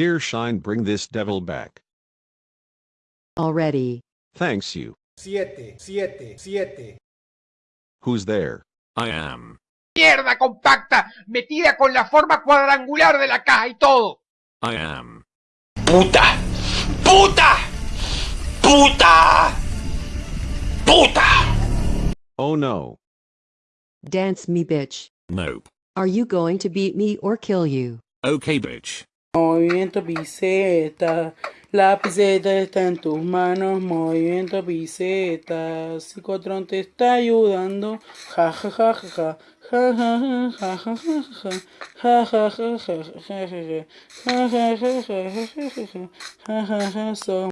Dear Shine bring this devil back. Already. Thanks you. siete, siete, siete. Who's there? I am. Mierda compacta, metida con la forma cuadrangular de la caja y todo. I am. Puta, puta, puta, puta. Oh no. Dance me, bitch. Nope. Are you going to beat me or kill you? Okay, bitch. Movimiento piseta, la piseta está en tus manos, movimiento piseta, Psicotron te está ayudando, ja ja ja ja ja ja ja ja